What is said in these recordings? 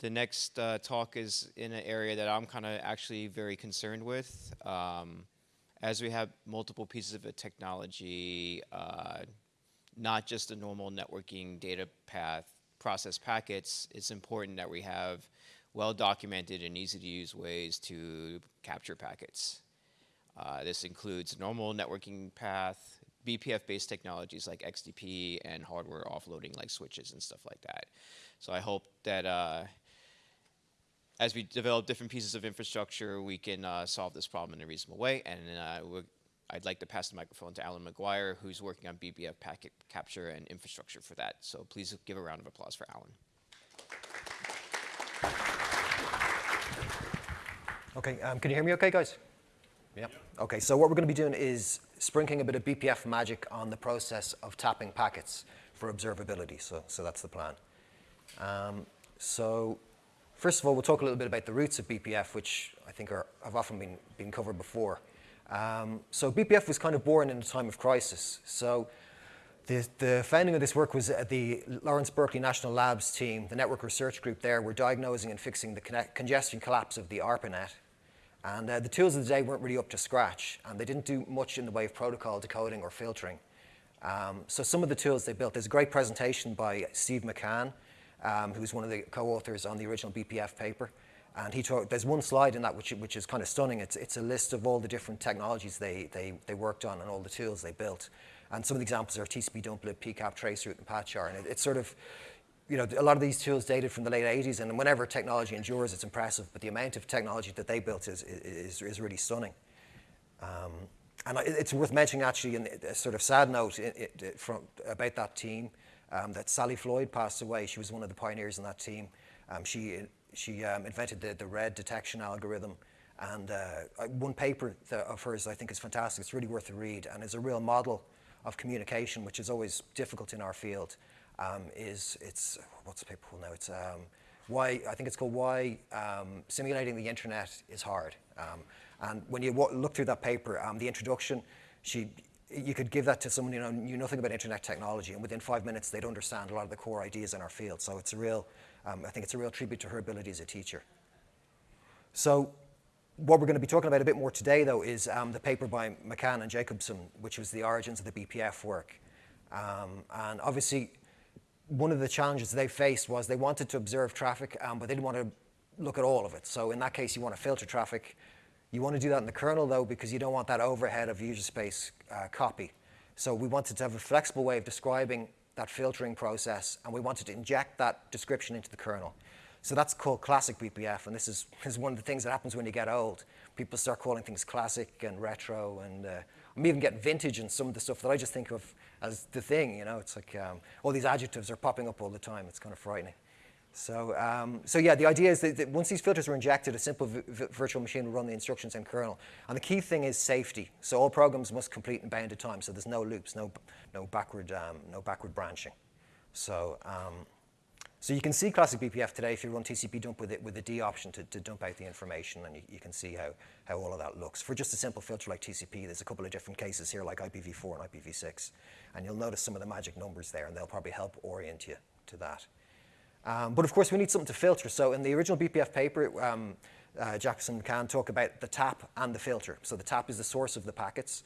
the next uh, talk is in an area that I'm kind of actually very concerned with. Um, as we have multiple pieces of technology, uh, not just a normal networking data path process packets, it's important that we have well documented and easy to use ways to capture packets. Uh, this includes normal networking path, BPF-based technologies like XDP, and hardware offloading like switches and stuff like that. So I hope that uh, as we develop different pieces of infrastructure, we can uh, solve this problem in a reasonable way. And uh, I'd like to pass the microphone to Alan Maguire, who's working on BPF packet capture and infrastructure for that. So please give a round of applause for Alan. Okay, um, can you hear me okay, guys? Yeah. Okay, so what we're going to be doing is sprinkling a bit of BPF magic on the process of tapping packets for observability. So, so that's the plan. Um, so first of all, we'll talk a little bit about the roots of BPF, which I think are, have often been, been covered before. Um, so BPF was kind of born in a time of crisis. So the, the founding of this work was at the Lawrence Berkeley National Labs team, the network research group there, were diagnosing and fixing the congestion collapse of the ARPANET. And uh, the tools of the day weren't really up to scratch, and they didn't do much in the way of protocol decoding or filtering. Um, so some of the tools they built, there's a great presentation by Steve McCanne, um, who's one of the co-authors on the original BPF paper. And he talked, there's one slide in that which, which is kind of stunning. It's, it's a list of all the different technologies they, they, they worked on and all the tools they built. And some of the examples are TCP dumplib, PCAP, traceroute, and pathchar. And it, it's sort of, you know, a lot of these tools dated from the late 80s, and whenever technology endures, it's impressive. But the amount of technology that they built is, is, is really stunning. Um, and it's worth mentioning, actually, in a sort of sad note it, it, from, about that team, um, that Sally Floyd passed away. She was one of the pioneers in that team. Um, she she um, invented the, the red detection algorithm. And uh, one paper of hers I think is fantastic. It's really worth a read and is a real model of communication, which is always difficult in our field. Um, is it's what's the paper called now? It's um, why I think it's called why simulating the internet is hard. And when you look through that paper, the introduction, she you could give that to someone who you know, knew nothing about internet technology, and within five minutes they'd understand a lot of the core ideas in our field. So it's a real um, I think it's a real tribute to her ability as a teacher. So what we're going to be talking about a bit more today, though, is um, the paper by McCanne and Jacobson, which was the origins of the BPF work. Um, and obviously, one of the challenges they faced was they wanted to observe traffic, um, but they didn't want to look at all of it. So in that case, you want to filter traffic. You want to do that in the kernel, though, because you don't want that overhead of user space uh, copy. So we wanted to have a flexible way of describing that filtering process, and we wanted to inject that description into the kernel. So that's called classic BPF, and this is, is one of the things that happens when you get old. People start calling things classic and retro, and uh, I'm even getting vintage and some of the stuff that I just think of as the thing, you know, it's like um, all these adjectives are popping up all the time. It's kind of frightening. So, um, so yeah, the idea is that, that, once these filters are injected, a simple virtual machine will run the instructions in kernel. And the key thing is safety. So all programs must complete in bounded time. So there's no loops, no, no, backward, um, no backward branching. So, um, so you can see classic BPF today if you run TCP dump with it with the D option to, to dump out the information, and you, you, can see how, how all of that looks. For just a simple filter like TCP, there's a couple of different cases here like IPv4 and IPv6, and you'll notice some of the magic numbers there, and they'll probably help orient you to that. Um, but of course, we need something to filter. So in the original BPF paper, um, uh, Jackson can talk about the tap and the filter. So the tap is the source of the packets.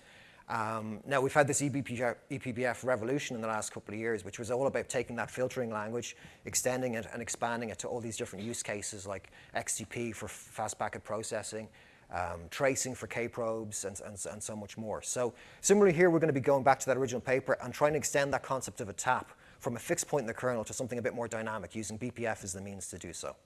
Um, now, we've had this eBPF, ePBF revolution in the last couple of years, which was all about taking that filtering language, extending it and expanding it to all these different use cases like XDP for fast packet processing, um, tracing for Kprobes, and, and, and so much more. So similarly here, we're going to be going back to that original paper and trying to extend that concept of a tap from a fixed point in the kernel to something a bit more dynamic, using BPF as the means to do so.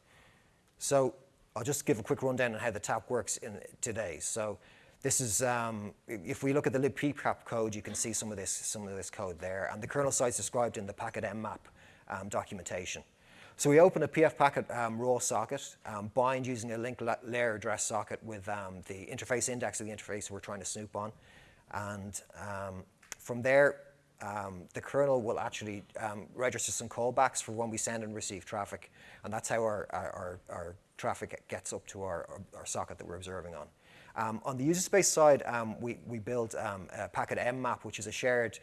So I'll just give a quick rundown on how the tap works in today. So this is, um, if we look at the libpcap code, you can see some of this, some of this code there. And the kernel site's described in the packet mmap um, documentation. So we open a PF packet um, raw socket, um, bind using a link la layer address socket with um, the interface index of the interface we're trying to snoop on. And um, from there, um, the kernel will actually um, register some callbacks for when we send and receive traffic. And that's how our, our, our traffic gets up to our, our, our, socket that we're observing on. Um, on the user space side, um, we, we build um, a packet mmap, which is a shared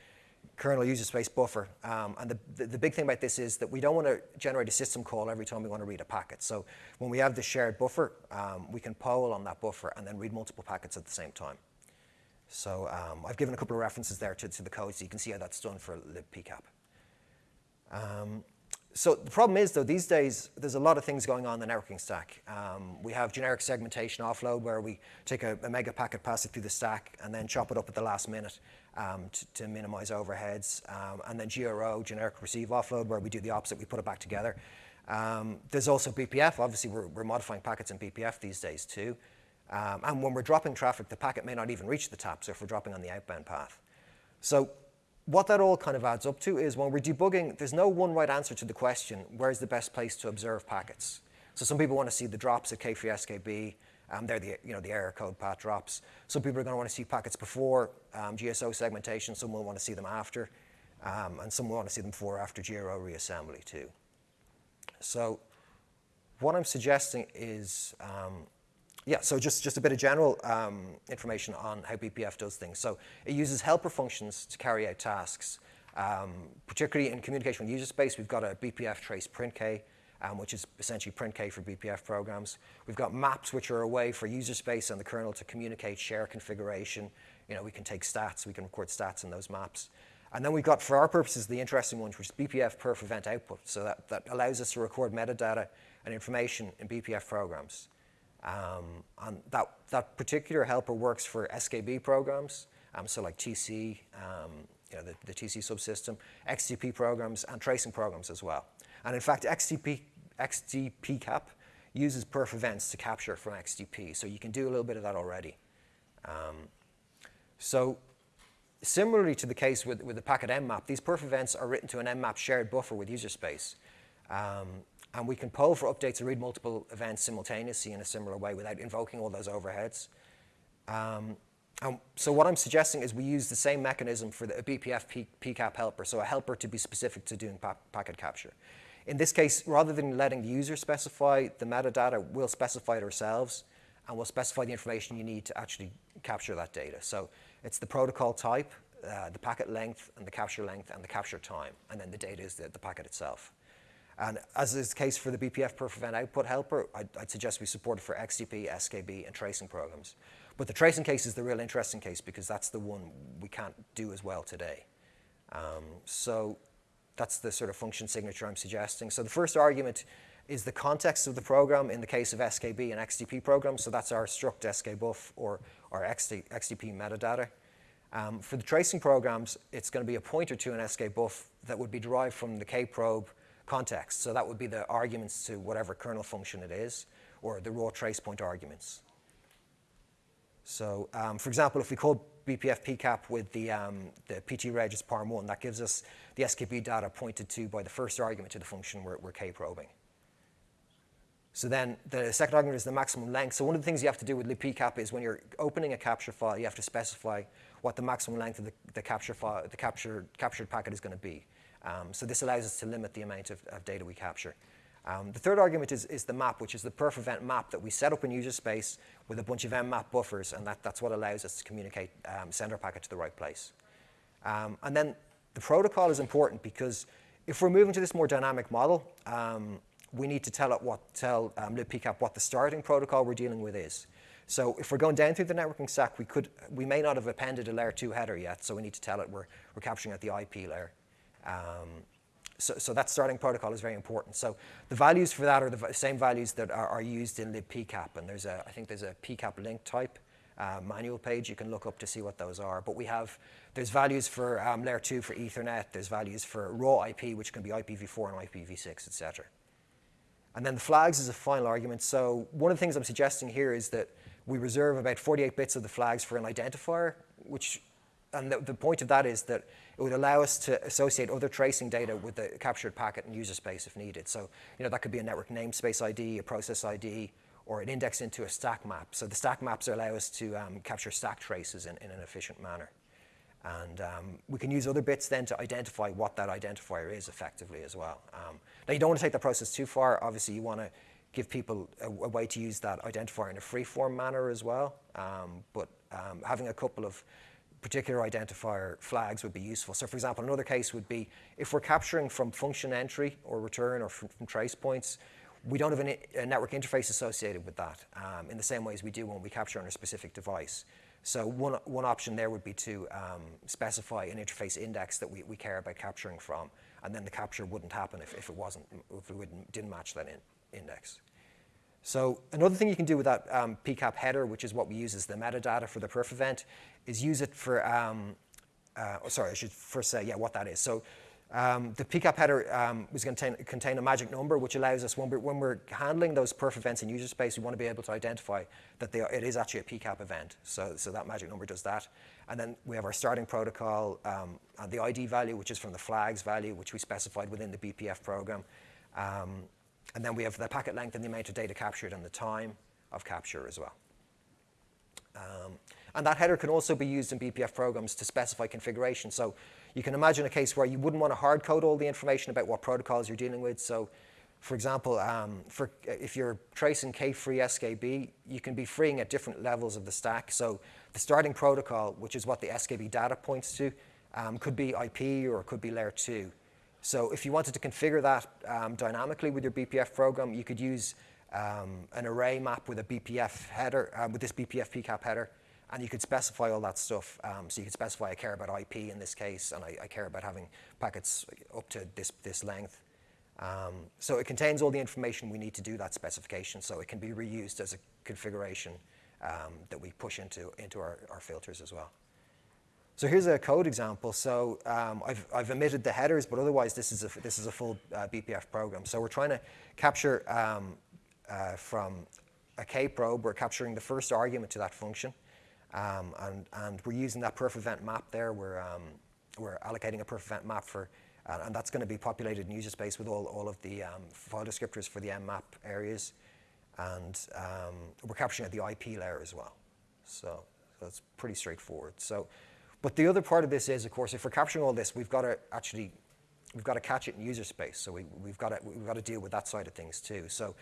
kernel user space buffer. Um, and the, the, the, big thing about this is that we don't want to generate a system call every time we want to read a packet. So when we have the shared buffer, we can poll on that buffer and then read multiple packets at the same time. So um, I've given a couple of references there to, to, the code so you can see how that's done for libpcap. Um, so the problem is, though, these days there's a lot of things going on in the networking stack. Um, we have generic segmentation offload where we take a, a, mega packet, pass it through the stack, and then chop it up at the last minute um, to, to, minimize overheads. Um, and then GRO, generic receive offload, where we do the opposite, we put it back together. Um, there's also BPF. Obviously, we're, we're, modifying packets in BPF these days, too. Um, and when we're dropping traffic, the packet may not even reach the tap, so if we're dropping on the outbound path. So what that all kind of adds up to is when we're debugging, there's no one right answer to the question, where's the best place to observe packets? So some people want to see the drops at K-free SKB. Um, they're the, you know, the error code path drops. Some people are going to want to see packets before um, GSO segmentation. Some will want to see them after. Um, and some will want to see them before after GRO reassembly too. So what I'm suggesting is um, yeah, so just, just a bit of general um, information on how BPF does things. So it uses helper functions to carry out tasks. Um, particularly in communication with user space, we've got a BPF trace printk, um, which is essentially printk for BPF programs. We've got maps, which are a way for user space and the kernel to communicate, share configuration. You know, we can take stats, we can record stats in those maps. And then we've got, for our purposes, the interesting ones, which is BPF perf event output. So that, that allows us to record metadata and information in BPF programs. Um, and that, that particular helper works for SKB programs, um, so like TC, um, you know, the, the TC subsystem, XDP programs, and tracing programs as well. And in fact, XDP, XDP cap uses perf events to capture from XDP, so you can do a little bit of that already. Um, so similarly to the case with, with the packet mmap, these perf events are written to an mmap shared buffer with user space. Um, and we can poll for updates and read multiple events simultaneously in a similar way without invoking all those overheads. Um, and so what I'm suggesting is we use the same mechanism for the BPF PCAP helper, so a helper to be specific to doing pa packet capture. In this case, rather than letting the user specify the metadata, we'll specify it ourselves, and we'll specify the information you need to actually capture that data. So it's the protocol type, uh, the packet length, and the capture length, and the capture time, and then the data is the, the packet itself. And as is the case for the BPF perf event output helper, I'd, I'd, suggest we support it for XDP, SKB, and tracing programs. But the tracing case is the real interesting case because that's the one we can't do as well today. Um, so that's the sort of function signature I'm suggesting. So the first argument is the context of the program in the case of SKB and XDP programs. So that's our struct skbuff or our XT, XDP metadata. Um, for the tracing programs, it's going to be a pointer to an skbuff that would be derived from the kprobe context. So that would be the arguments to whatever kernel function it is, or the raw trace point arguments. So um, for example, if we call BPF PCAP with the, um, the PT-reg as parm1, that gives us the SKB data pointed to by the first argument to the function we're, we're k-probing. So then the second argument is the maximum length. So one of the things you have to do with libpcap is when you're opening a capture file, you have to specify what the maximum length of the, the capture file, the capture, captured packet is going to be. Um, so this allows us to limit the amount of, of data we capture. Um, the third argument is, is, the map, which is the perf event map that we set up in user space with a bunch of mmap buffers, and that, that's what allows us to communicate, um, send our packet to the right place. Um, and then the protocol is important because if we're moving to this more dynamic model, um, we need to tell it what, tell um, libpcap what the starting protocol we're dealing with is. So if we're going down through the networking stack, we, could, we may not have appended a layer 2 header yet, so we need to tell it we're, we're capturing at the IP layer. Um, so, so, that starting protocol is very important. So the values for that are the same values that are, are used in libpcap, and there's a, I think there's a pcap link type uh, manual page you can look up to see what those are. But we have, there's values for um, layer 2 for Ethernet, there's values for raw IP, which can be IPv4 and IPv6, etc. And then the flags is a final argument. So one of the things I'm suggesting here is that we reserve about 48 bits of the flags for an identifier, which, and the, the point of that is that it would allow us to associate other tracing data with the captured packet and user space if needed. So, you know, that could be a network namespace ID, a process ID, or an index into a stack map. So the stack maps allow us to um, capture stack traces in, in, an efficient manner. And um, we can use other bits then to identify what that identifier is effectively as well. Um, now, you don't want to take that process too far. Obviously, you want to give people a, a way to use that identifier in a free-form manner as well. Um, but um, having a couple of particular identifier flags would be useful. So for example, another case would be if we're capturing from function entry or return or from, from trace points, we don't have an, a network interface associated with that um, in the same way as we do when we capture on a specific device. So one, one option there would be to um, specify an interface index that we, we care about capturing from, and then the capture wouldn't happen if, if it wasn't, if it didn't match that in, index. So another thing you can do with that um, PCAP header, which is what we use as the metadata for the perf event, is use it for, um, uh, oh, sorry, I should first say, yeah, what that is. So um, the PCAP header um, is going to contain, a magic number, which allows us, when we're, when we're, handling those perf events in user space, we want to be able to identify that are, it is actually a PCAP event. So, so that magic number does that. And then we have our starting protocol, um, and the ID value, which is from the flags value, which we specified within the BPF program. And then we have the packet length and the amount of data captured and the time of capture as well. Um, and that header can also be used in BPF programs to specify configuration. So you can imagine a case where you wouldn't want to hard code all the information about what protocols you're dealing with. So for example, um, for, if you're tracing K-free SKB, you can be freeing at different levels of the stack. So the starting protocol, which is what the SKB data points to, um, could be IP or it could be layer 2. So if you wanted to configure that um, dynamically with your BPF program, you could use um, an array map with a BPF header, uh, with this BPF PCAP header, and you could specify all that stuff. Um, so you could specify I care about IP in this case, and I, I care about having packets up to this, this length. Um, so it contains all the information we need to do that specification, so it can be reused as a configuration um, that we push into, into our, our filters as well. So here's a code example. So um, I've, I've omitted the headers, but otherwise this is a, this is a full uh, BPF program. So we're trying to capture um, uh, from a K-probe, we're capturing the first argument to that function. Um, and, and we're using that perf event map there. We're, um, we're allocating a perf event map for, uh, and that's going to be populated in user space with all, all of the um, file descriptors for the mmap areas. And um, we're capturing at the IP layer as well. So, so it's pretty straightforward. So but the other part of this is, of course, if we're capturing all this, we've got to actually, we've got to catch it in user space. So we, have got to, we've got to deal with that side of things too. So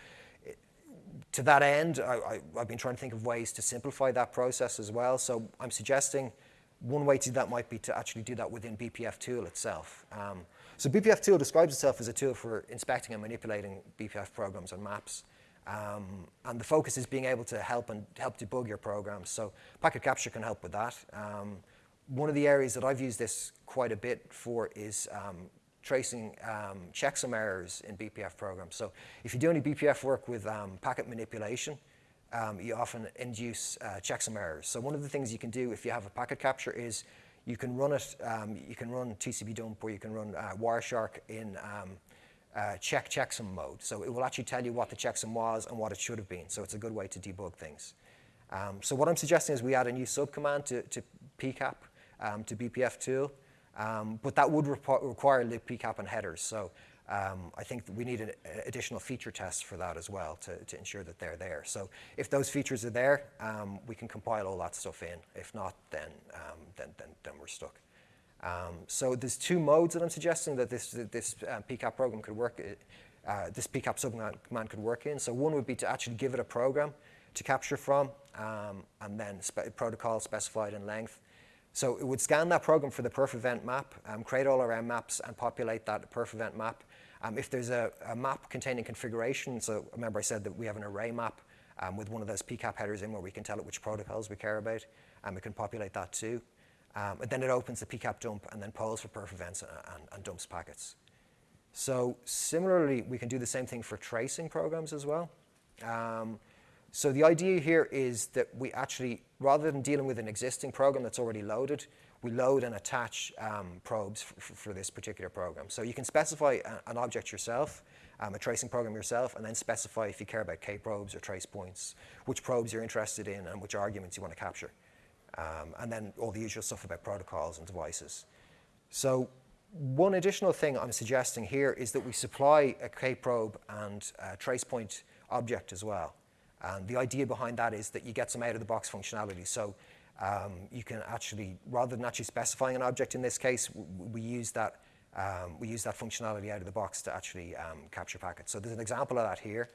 to that end, I, have been trying to think of ways to simplify that process as well. So I'm suggesting one way to do that might be to actually do that within BPF tool itself. Um, so BPF tool describes itself as a tool for inspecting and manipulating BPF programs and maps. Um, and the focus is being able to help and help debug your programs. So packet capture can help with that. Um, one of the areas that I've used this quite a bit for is um, tracing um, checksum errors in BPF programs. So if you do any BPF work with um, packet manipulation, um, you often induce uh, checksum errors. So one of the things you can do if you have a packet capture is you can run it, um, you can run TCP dump or you can run uh, Wireshark in um, uh, check checksum mode. So it will actually tell you what the checksum was and what it should have been. So it's a good way to debug things. so what I'm suggesting is we add a new subcommand to, to PCAP um, to BPF tool, Um, but that would require libpcap and headers. So um, I think we need an additional feature tests for that as well to, to, ensure that they're there. So if those features are there, um, we can compile all that stuff in. If not, then, um, then, then, then, we're stuck. Um, so there's two modes that I'm suggesting that this, this uh, PCAP program could work, uh, this PCAP subcommand could work in. So one would be to actually give it a program to capture from, um, and then spe protocol specified in length, so it would scan that program for the perf event map, um, create all our maps, and populate that perf event map. Um, if there's a, a, map containing configuration, so remember I said that we have an array map um, with one of those PCAP headers in where we can tell it which protocols we care about, and we can populate that too. Um, and then it opens the PCAP dump and then polls for perf events and, and, and dumps packets. So similarly, we can do the same thing for tracing programs as well. Um, so the idea here is that we actually, rather than dealing with an existing program that's already loaded, we load and attach um, probes for this particular program. So you can specify an object yourself, um, a tracing program yourself, and then specify if you care about K-probes or trace points, which probes you're interested in and which arguments you want to capture. Um, and then all the usual stuff about protocols and devices. So one additional thing I'm suggesting here is that we supply a K-probe and a trace point object as well. And the idea behind that is that you get some out-of-the-box functionality. So um, you can actually, rather than actually specifying an object in this case, we use that, um, we use that functionality out of the box to actually um, capture packets. So there's an example of that here.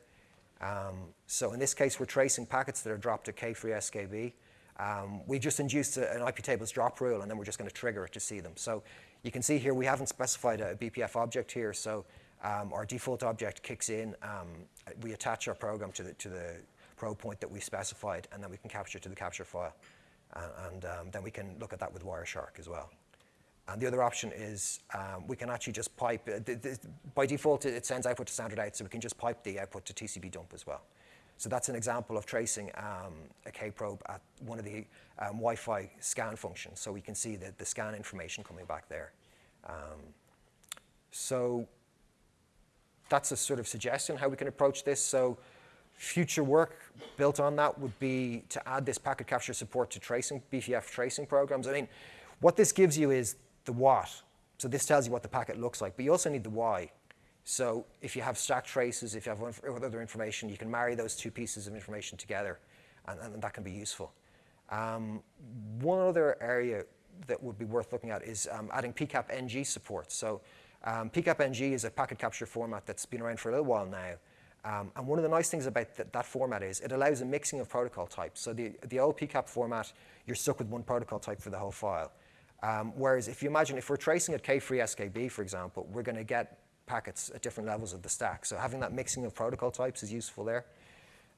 Um, so in this case, we're tracing packets that are dropped at K-free SKB. Um, we just induced a, an IP tables drop rule, and then we're just going to trigger it to see them. So you can see here we haven't specified a BPF object here, so um, our default object kicks in. We attach our program to the, to the probe point that we specified, and then we can capture to the capture file. Uh, and um, then we can look at that with Wireshark as well. And the other option is um, we can actually just pipe, uh, the, the, by default it sends output to standard out, so we can just pipe the output to TCP dump as well. So that's an example of tracing um, a K-probe at one of the um, Wi-Fi scan functions. So we can see the, the scan information coming back there. Um, so that's a sort of suggestion how we can approach this. So future work built on that would be to add this packet capture support to tracing, BPF tracing programs. I mean, what this gives you is the what. So this tells you what the packet looks like, but you also need the why. So if you have stack traces, if you have other information, you can marry those two pieces of information together, and, and that can be useful. Um, one other area that would be worth looking at is um, adding PCAP NG support. So um, PCAP NG is a packet capture format that's been around for a little while now. Um, and one of the nice things about th that format is it allows a mixing of protocol types. So the, the old PCAP format, you're stuck with one protocol type for the whole file. Um, whereas if you imagine, if we're tracing at K-free SKB, for example, we're going to get packets at different levels of the stack. So having that mixing of protocol types is useful there.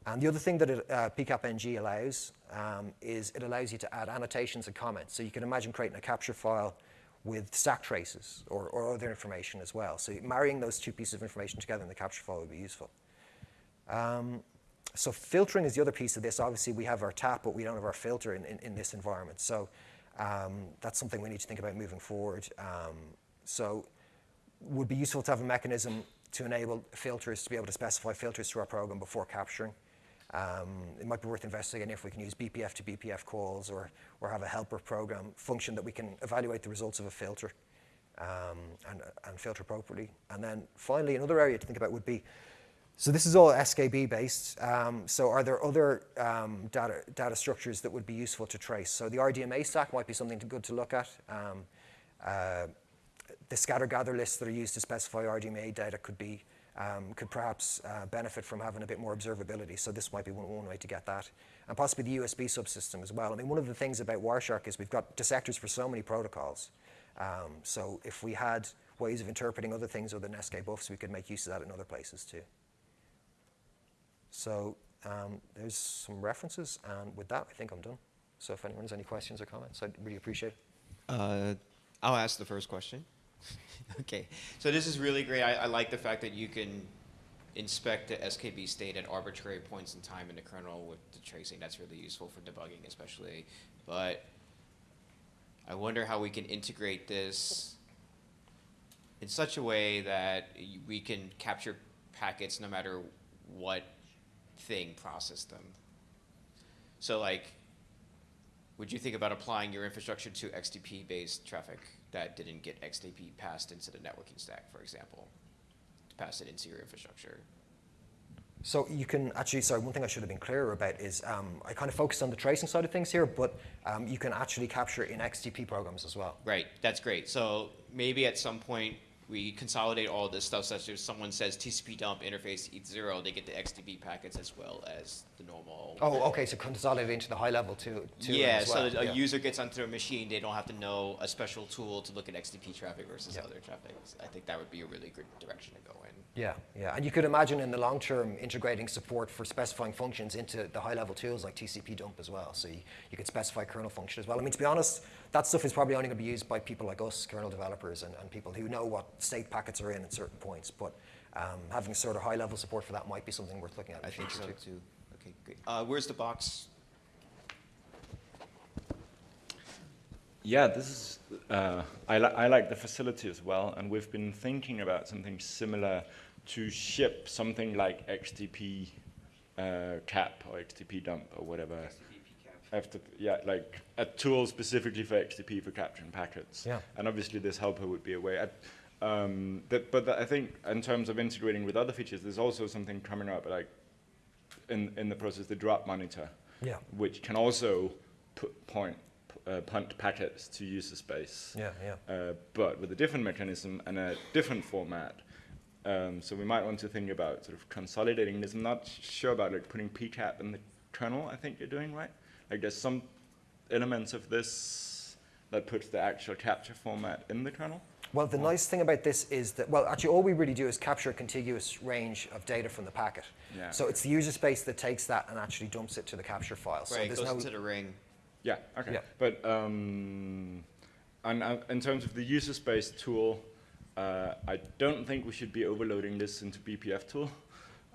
And the other thing that it, uh, PCAP-NG allows um, is it allows you to add annotations and comments. So you can imagine creating a capture file with stack traces or, or other information as well. So marrying those two pieces of information together in the capture file would be useful. Um, so filtering is the other piece of this. Obviously, we have our tap, but we don't have our filter in, in, in this environment. So um, that's something we need to think about moving forward. Um, so would be useful to have a mechanism to enable filters to be able to specify filters to our program before capturing. Um, it might be worth investigating if we can use BPF to BPF calls or, or have a helper program function that we can evaluate the results of a filter um, and, and filter appropriately. And then finally, another area to think about would be, so this is all SKB based. Um, so are there other um, data, data structures that would be useful to trace? So the RDMA stack might be something to, good to look at. Um, uh, the scatter gather lists that are used to specify RDMA data could be um, could perhaps uh, benefit from having a bit more observability. So this might be one, one way to get that. And possibly the USB subsystem as well. I mean, one of the things about Wireshark is we've got dissectors for so many protocols. Um, so if we had ways of interpreting other things other than SK buffs, we could make use of that in other places too. So um, there's some references, and with that, I think I'm done. So if anyone has any questions or comments, I'd really appreciate it. Uh, I'll ask the first question. okay, so this is really great. I, I, like the fact that you can inspect the SKB state at arbitrary points in time in the kernel with the tracing. That's really useful for debugging, especially. But I wonder how we can integrate this in such a way that we can capture packets no matter what thing process them. So like, would you think about applying your infrastructure to XDP-based traffic? that didn't get XDP passed into the networking stack, for example, to pass it into your infrastructure. So you can actually, sorry, one thing I should have been clearer about is um, I kind of focused on the tracing side of things here, but um, you can actually capture in XDP programs as well. Right, that's great. So maybe at some point we consolidate all this stuff such as someone says TCP dump interface ETH0, they get the XDP packets as well as the normal. Oh, okay, so consolidate into the high level too. too yeah, well. so a yeah. user gets onto a machine, they don't have to know a special tool to look at XDP traffic versus yeah. other traffic. I think that would be a really good direction to go in. Yeah, yeah, and you could imagine in the long term integrating support for specifying functions into the high level tools like TCP dump as well. So you, you could specify kernel function as well. I mean, to be honest, that stuff is probably only going to be used by people like us, kernel developers, and, and people who know what state packets are in at certain points. But um, having sort of high-level support for that might be something worth looking at. I think so too. too. Okay, great. Uh, where's the box? Yeah, this is. Uh, I, li I like the facility as well, and we've been thinking about something similar to ship something like XDP uh, cap or XDP dump or whatever after yeah like a tool specifically for XDP for capturing packets. Yeah. And obviously this helper would be a way. I, um, that, but I think in terms of integrating with other features, there's also something coming up like in in the process the drop monitor. Yeah. Which can also put point uh, punt packets to user space. Yeah, yeah. Uh, but with a different mechanism and a different format. Um, so we might want to think about sort of consolidating this. I'm not sure about like putting PCAP in the kernel. I think you're doing right. Like guess some elements of this that puts the actual capture format in the kernel? Well, the nice thing about this is that, well, actually, all we really do is capture a contiguous range of data from the packet. Yeah. So it's the user space that takes that and actually dumps it to the capture file. So right, it there's goes no, into the ring. Yeah, okay. Yeah. But um, and, uh, in terms of the user space tool, uh, I don't think we should be overloading this into BPF tool.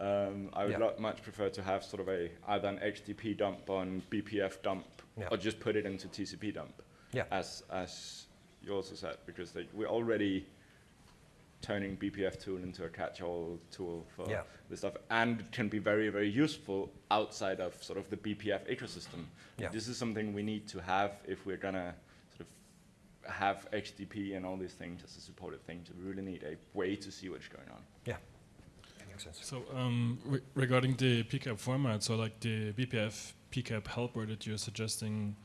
Um, I would Yeah. much prefer to have sort of a either an HTTP dump on BPF dump, Yeah. or just put it into TCP dump. Yeah. As as you also said, because they, we're already turning BPF tool into a catch-all tool for Yeah. this stuff, and it can be very, very useful outside of sort of the BPF ecosystem. Yeah. This is something we need to have if we're gonna sort of have HTTP and all these things as a supported thing. So we really need a way to see what's going on. yeah. Makes sense. So um, re- regarding the PCAP format, so like the BPF PCAP helper that you're suggesting,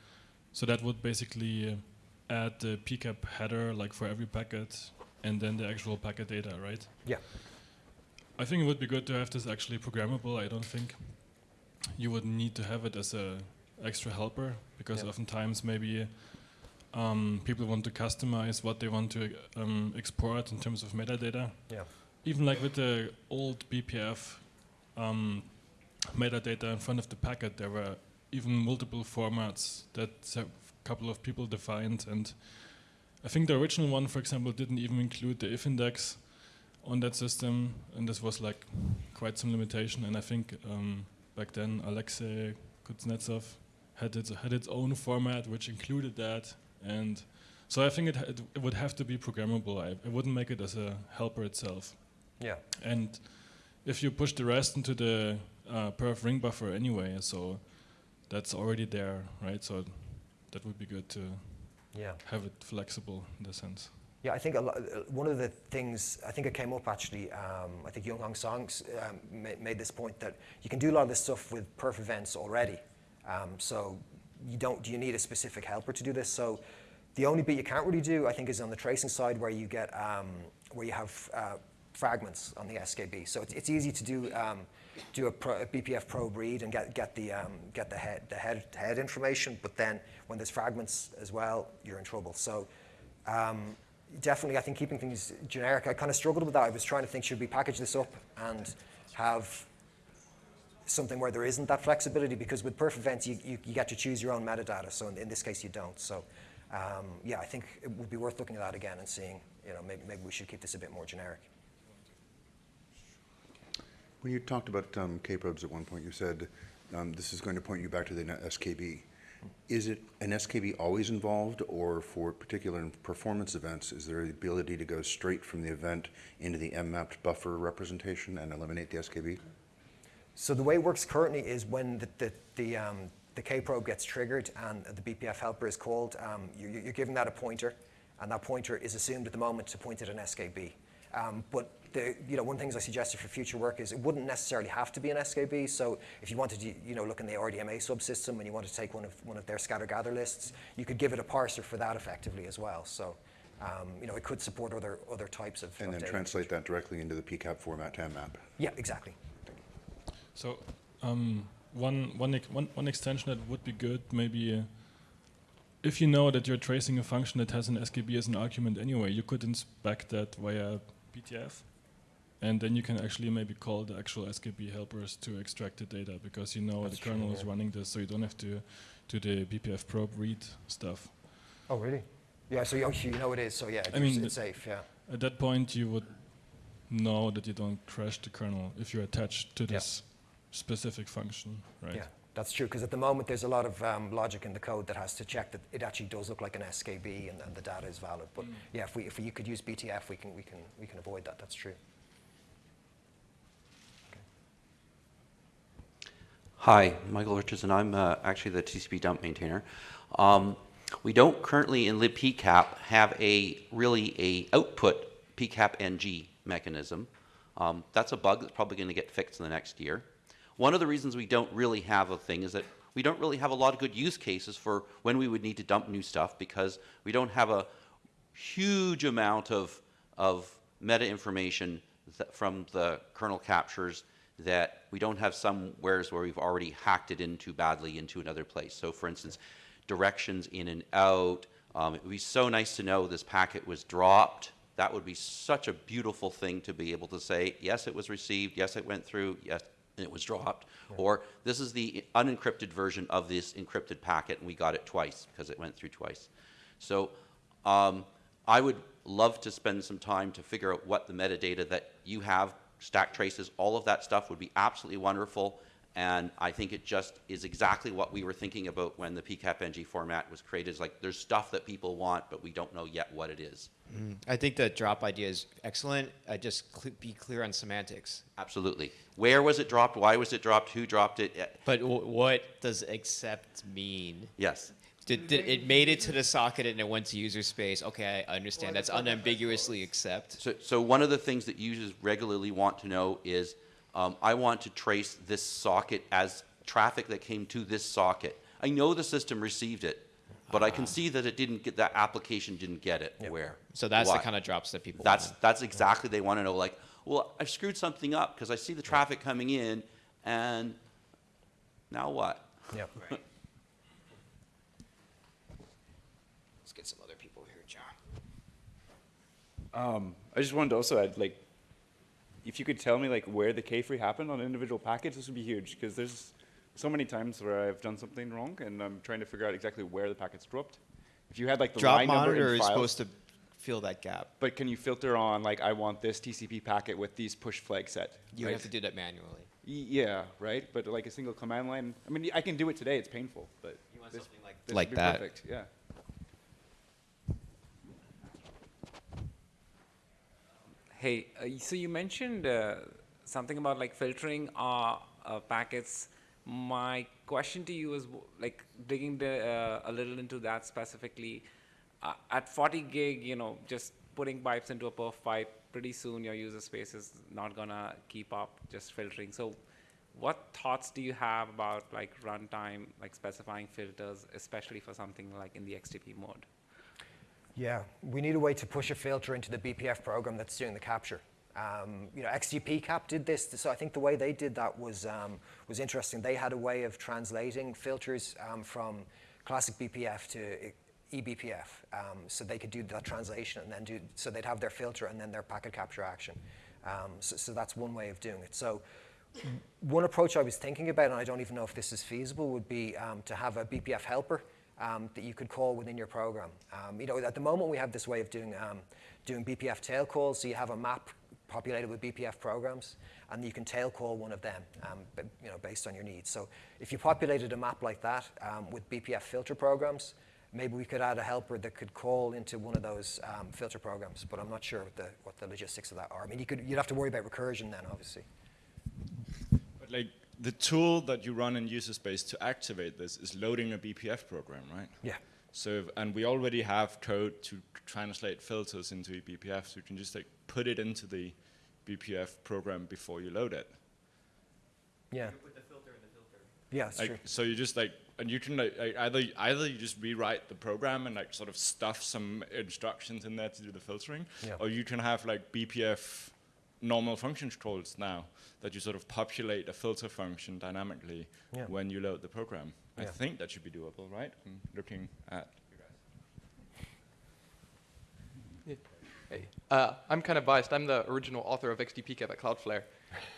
so that would basically uh, add the PCAP header like for every packet and then the actual packet data, right? Yeah. I think it would be good to have this actually programmable. I don't think you would need to have it as a extra helper because Yeah. oftentimes maybe um, people want to customize what they want to um, export in terms of metadata Yeah. Even like with the old BPF um, metadata in front of the packet, there were even multiple formats that a couple of people defined. And I think the original one, for example, didn't even include the if index on that system. And this was like quite some limitation. And I think um, back then, Alexei Kuznetsov had its, had its own format which included that. And so I think it, ha- it would have to be programmable. I, I wouldn't make it as a helper itself. Yeah. And if you push the rest into the uh, perf ring buffer anyway, so that's already there, right? So that would be good to Yeah. have it flexible in the sense. Yeah, I think a uh, one of the things, I think it came up actually, um, I think Yonghong Song's um, ma- made this point that you can do a lot of this stuff with perf events already. Um, so you don't, do you need a specific helper to do this? So the only bit you can't really do, I think, is on the tracing side where you get, um, where you have uh, fragments on the SKB. So it's, it's easy to do, um, do a, pro, a BPF probe read and get, get, the, um, get the, head, the head, head information, but then when there's fragments as well, you're in trouble. So um, definitely, I think keeping things generic, I kind of struggled with that. I was trying to think, should we package this up and have something where there isn't that flexibility? Because with perf events, you, you, you get to choose your own metadata. So in, in this case, you don't. So um, yeah, I think it would be worth looking at that again and seeing, you know, maybe, maybe we should keep this a bit more generic. When you talked about um, K-probes at one point, you said um, this is going to point you back to the SKB. Is it an SKB always involved, or for particular performance events, is there the ability to go straight from the event into the M-mapped buffer representation and eliminate the SKB? So the way it works currently is when the, the, the, um, the K-probe gets triggered and the BPF helper is called, um, you, you're given that a pointer, and that pointer is assumed at the moment to point at an SKB. Um, but the, you know, one of the things I suggested for future work is it wouldn't necessarily have to be an SKB. So if you wanted to, you know, look in the RDMA subsystem and you wanted to take one of one of their scatter gather lists, you could give it a parser for that effectively as well. So, um, you know, it could support other other types of. And of then data. translate that directly into the PCAP format to M-map? Yeah, exactly. So um, one, one, ex- one, one extension that would be good, maybe uh, if you know that you're tracing a function that has an SKB as an argument anyway, you could inspect that via BTF. And then you can actually maybe call the actual SKB helpers to extract the data because you know That's the true, kernel is running this, so you don't have to do the BPF probe read stuff. Oh, really? Yeah. So you, you know it is. So yeah, I mean, it's safe. Yeah. At that point, you would know that you don't crash the kernel if you're attached to Yeah. this specific function, right? Yeah, that's true, because at the moment there's a lot of um, logic in the code that has to check that it actually does look like an SKB and, and the data is valid. But yeah, if we, if we could use BTF, we can, we, can, we can avoid that, that's true. Hi, Michael Richardson. I'm uh, actually the TCP dump maintainer. Um, we don't currently in libpcap have a really a output pcap ng mechanism. Um, that's a bug that's probably going to get fixed in the next year. One of the reasons we don't really have a thing is that we don't really have a lot of good use cases for when we would need to dump new stuff because we don't have a huge amount of, of meta information from the kernel captures that we don't have somewheres where we've already hacked it into badly into another place. So for instance, directions in and out. Um, it would be so nice to know this packet was dropped. That would be such a beautiful thing to be able to say, yes, it was received, yes, it went through, yes, it was dropped. Or this is the unencrypted version of this encrypted packet and we got it twice because it went through twice. So um, I would love to spend some time to figure out what the metadata that you have, stack traces, all of that stuff would be absolutely wonderful. And I think it just is exactly what we were thinking about when the PCAP-NG format was created. It's like there's stuff that people want, but we don't know yet what it is. I think the drop idea is excellent. Uh, just cl- be clear on semantics. Absolutely. Where was it dropped? Why was it dropped? Who dropped it? But w- what does accept mean? Yes. Did, did it made it to the socket and it went to user space? Okay, I understand. That's unambiguously accept. So, so one of the things that users regularly want to know is, um, I want to trace this socket as traffic that came to this socket. I know the system received it, but I can see that it didn't get, that application didn't get it. Where? So that's Why? the kind of drops that people. That's, want. that's exactly, they want to know, like, well, I've screwed something up because I see the traffic coming in and now what? Yeah. Let's get some other people here, John. Um, I just wanted to also add, like, if you could tell me like where the K-free happened on individual packets, this would be huge because there's so many times where I've done something wrong and I'm trying to figure out exactly where the packet's dropped. If you had like the Drop line number monitor in is files, supposed to fill that gap. but can you filter on like I want this TCP packet with these push flags set? You right? have to do that manually. Y- Yeah, right. But like a single command line. I mean, I can do it today. It's painful, but You want this- something like- this Like would that. Perfect. Yeah. Hey, uh, so you mentioned uh, something about like filtering uh, uh, packets. My question to you is like digging the, a little into that specifically. At 40 gig, you know, just putting pipes into a perf pipe, pretty soon your user space is not gonna keep up just filtering. So, what thoughts do you have about like runtime, like specifying filters, especially for something like in the XDP mode? Yeah, we need a way to push a filter into the BPF program that's doing the capture. Um, you know, XDPCAP did this, so I think the way they did that was um, was interesting. They had a way of translating filters um, from classic BPF to eBPF, um, so they could do that translation and then do. So they'd have their filter and then their packet capture action. Um, so, so that's one way of doing it. So one approach I was thinking about, and I don't even know if this is feasible, would be um, to have a BPF helper um, that you could call within your program. Um, you know, at the moment we have this way of doing um, doing BPF tail calls. So you have a map populated with BPF programs, and you can tail call one of them, um, you know, based on your needs. So if you populated a map like that um, with BPF filter programs, maybe we could add a helper that could call into one of those um, filter programs. But I'm not sure what the what the logistics of that are. I mean, you could you'd have to worry about recursion then, obviously. But like the tool that you run in user space to activate this is loading a BPF program, right? Yeah. So, and we already have code to translate filters into a BPF, so you can just like put it into the BPF program before you load it. Yeah. Put the filter in the filter. Yeah, that's Like, true. so you just like, and you can like, like either either you just rewrite the program and like sort of stuff some instructions in there to do the filtering, Yeah. or you can have like BPF normal function calls now that you sort of populate a filter function dynamically Yeah. when you load the program. I think that should be doable, right? I'm looking at Hey, uh, I'm kind of biased. I'm the original author of XDPCAP at Cloudflare.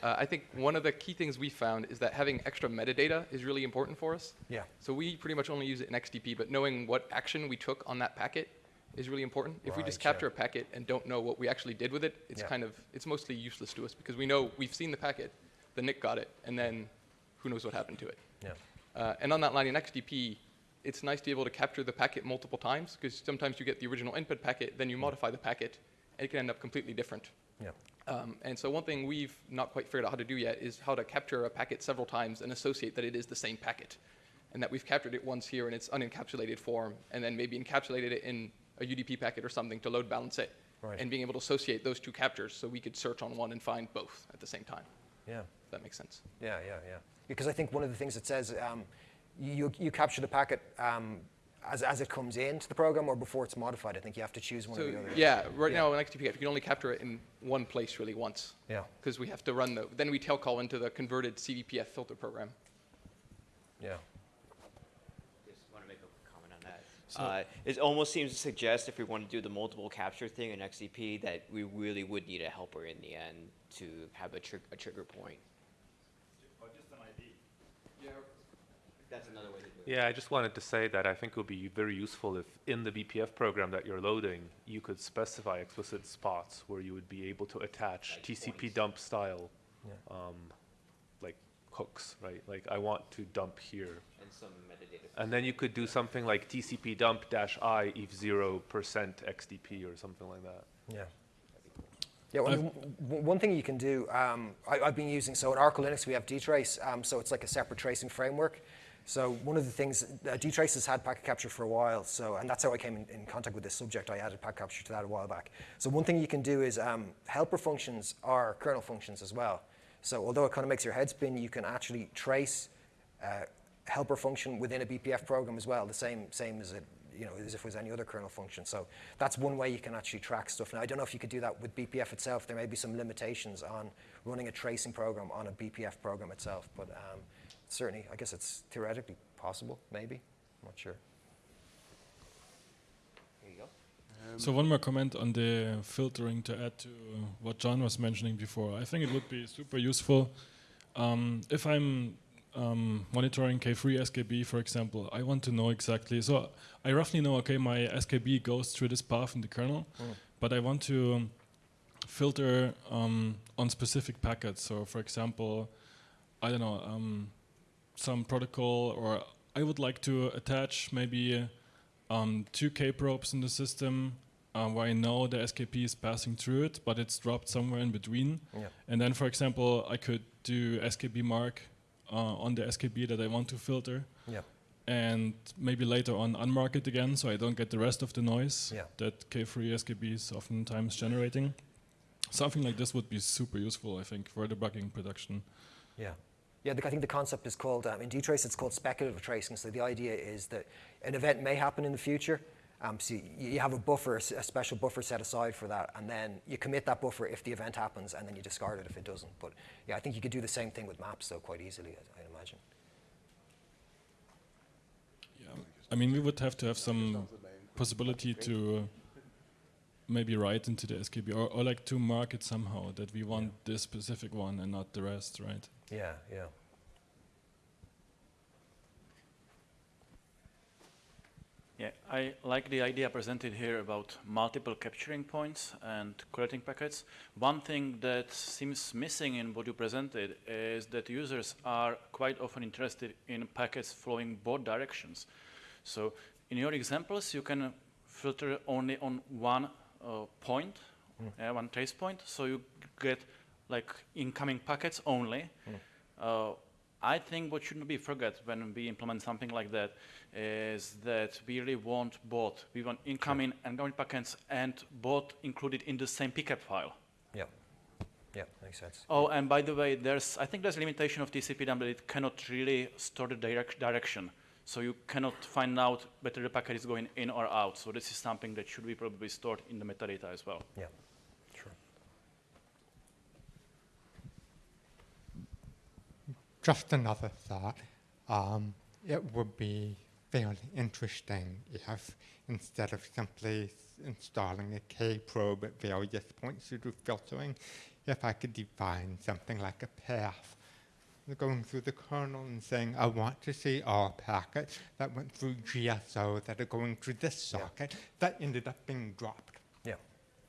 Uh, I think one of the key things we found is that having extra metadata is really important for us. Yeah. So we pretty much only use it in XDP, but knowing what action we took on that packet is really important. If we just Right, yeah. capture a packet and don't know what we actually did with it, it's Yeah. kind of it's mostly useless to us because we know we've seen the packet, the NIC got it, and then who knows what happened to it. Yeah. Uh, and on that line in XDP, it's nice to be able to capture the packet multiple times because sometimes you get the original input packet, then you modify the packet, and it can end up completely different. Yeah. Um, and so one thing we've not quite figured out how to do yet is how to capture a packet several times and associate that it is the same packet. And that we've captured it once here in its unencapsulated form, and then maybe encapsulated it in a UDP packet or something to load balance it. Right. And being able to associate those two captures so we could search on one and find both at the same time. Yeah. If that makes sense. Yeah, yeah, yeah. Because I think one of the things it says, um, you, you capture the packet um, as, as it comes into the program or before it's modified. I think you have to choose one So or the other. yeah, right Yeah. now in XDP, you can only capture it in one place really once. Yeah. Because we have to run the, then we tail call into the converted cBPF filter program. Yeah. Just want to make a comment Uh, it almost seems to suggest if we want to do the multiple capture thing in XDP that we really would need a helper in the end to have a, trig- a trigger point. That's another way to do it. Yeah, I just wanted to say that I think it would be very useful if in the BPF program that you're loading, you could specify explicit spots where you would be able to attach Like TCP points. dump style, Yeah. um, like hooks, right? Like I want to dump here. And some metadata. And then you could do something like TCP dump dash I if zero percent XDP or something like that. Yeah. Yeah, well, w- w- one thing you can do, um, I, I've been using, so in Oracle Linux we have dtrace, um, so it's like a separate tracing framework. So one of the things, uh, dtrace has had packet capture for a while, so, and that's how I came in, in contact with this subject. I added packet capture to that a while back. So one thing you can do is um, helper functions are kernel functions as well. So although it kind of makes your head spin, you can actually trace uh, helper function within a BPF program as well, the same, same as it, you know, as if it was any other kernel function. So that's one way you can actually track stuff. Now, I don't know if you could do that with BPF itself. There may be some limitations on running a tracing program on a BPF program itself, but um, certainly, I guess it's theoretically possible, maybe. I'm not sure. Here you So one more comment on the filtering to add to what John was mentioning before. I think it would be super useful um, if I'm um, monitoring K-free SKB, for example. I want to know exactly. So I roughly know, okay, my SKB goes through this path in the kernel, but I want to um, filter um, on specific packets. So, for example, I don't know, um, some protocol, or I would like to attach maybe um, two K probes in the system uh, where I know the SKB is passing through it, but it's dropped somewhere in between. Yeah. And then, for example, I could do SKB mark uh, on the SKB that I want to filter, Yeah. and maybe later on unmark it again so I don't get the rest of the noise Yeah. that K-free SKB is oftentimes generating. Something like this would be super useful, I think, for debugging production. Yeah. Yeah, the, I think the concept is called, um, in dtrace, it's called speculative tracing. So the idea is that an event may happen in the future. Um, so you, you have a buffer, a special buffer set aside for that, and then you commit that buffer if the event happens, and then you discard it if it doesn't. But yeah, I think you could do the same thing with maps, though, quite easily, I- I'd imagine. Yeah. I mean, we would have to have some possibility to uh, maybe write into the SKB or, or like to mark it somehow that we want this specific one and not the rest, right? Yeah, yeah. Yeah, I like the idea presented here about multiple capturing points and collecting packets. One thing that seems missing in what you presented is that users are quite often interested in packets flowing both directions. So in your examples, you can filter only on one uh, point, uh, one trace point, so you get like incoming packets only. Uh, I think what shouldn't be forgot when we implement something like that is that we really want both. We want incoming and outgoing packets and both included in the same pcap file. Yeah. Yeah, makes sense. Oh, and by the way, there's I think there's a limitation of TCP dump that it cannot really store the direct direction. So you cannot find out whether the packet is going in or out. So this is something that should be probably stored in the metadata as well. Yeah, sure. Just another thought. Um, it would be fairly interesting if instead of simply s- installing a K probe at various points to do filtering, if I could define something like a path going through the kernel and saying, I want to see all packets that went through GSO that are going through this Yeah. socket that ended up being dropped. Yeah.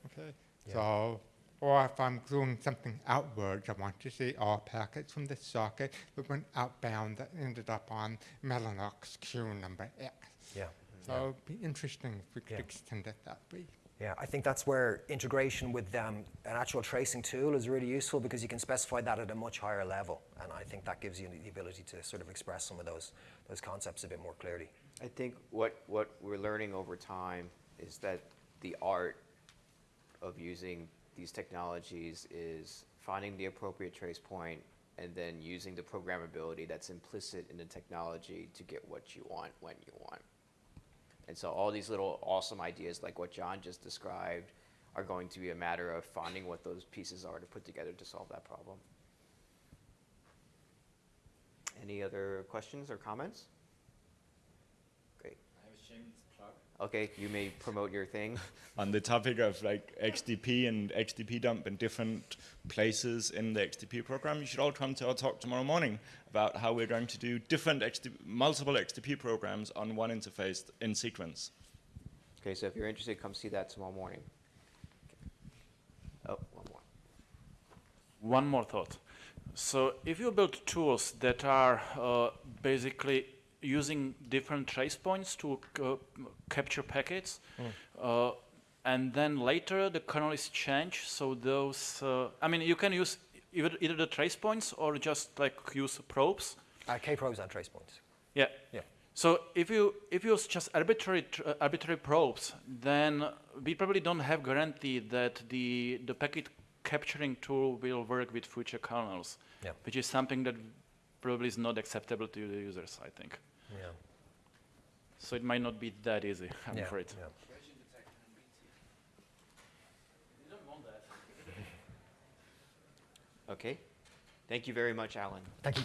Okay. Yeah. So, or if I'm doing something outwards, I want to see all packets from this socket that went outbound that ended up on Mellanox queue number X. Yeah. So it'd be interesting if we could Yeah. extend it that way. Yeah, I think that's where integration with um, an actual tracing tool is really useful because you can specify that at a much higher level, and I think that gives you the ability to sort of express some of those those concepts a bit more clearly. I think what, what we're learning over time is that the art of using these technologies is finding the appropriate trace point and then using the programmability that's implicit in the technology to get what you want when you want. And so all these little awesome ideas like what John just described are going to be a matter of finding what those pieces are to put together to solve that problem. Any other questions or comments? Great. I was Okay, you may promote your thing. on the topic of like XDP and XDP dump in different places in the XDP program, you should all come to our talk tomorrow morning about how we're going to do different XDP, multiple XDP programs on one interface in sequence. Okay, so if you're interested, come see that tomorrow morning. Oh, one more. One more thought. So if you build tools that are uh, basically using different trace points to capture packets, uh, and then later the kernel is changed, so those, uh, I mean, you can use either, either the trace points or just like use probes. Uh, K-probes and trace points. Yeah. Yeah. So if you if you use just arbitrary tr- uh, arbitrary probes, then we probably don't have guarantee that the the packet capturing tool will work with future kernels, Yeah. which is something that probably is not acceptable to the users. I think. Yeah. So it might not be that easy. I'm yeah. afraid. Yeah. Okay. Thank you very much, Alan. Thank you.